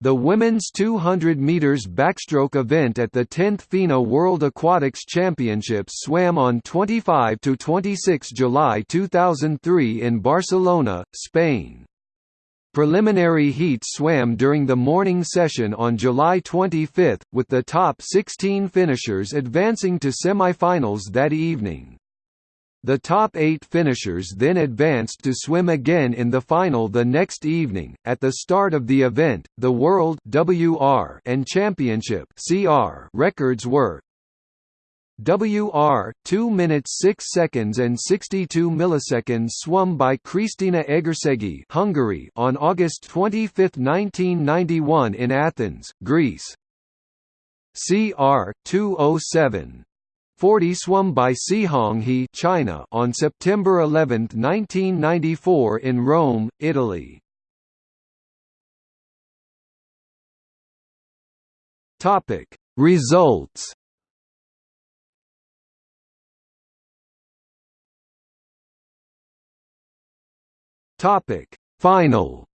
The women's 200 meters backstroke event at the 10th FINA World Aquatics Championships swam on 25 to 26 July 2003 in Barcelona, Spain. Preliminary heats swam during the morning session on July 25, with the top 16 finishers advancing to semifinals that evening. The top eight finishers then advanced to swim again in the final the next evening. At the start of the event, the World WR and Championship CR records were WR 2 minutes 6 seconds and 62 milliseconds swum by Krisztina Egerszegi, Hungary on August 25, 1991 in Athens, Greece. CR 207 40 swum by Cihong He China on September 11, 1994 in Rome, Italy. Topic. Results Topic. Final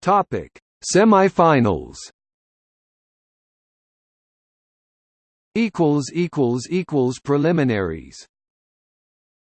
Topic Semifinals. Equals equals equals preliminaries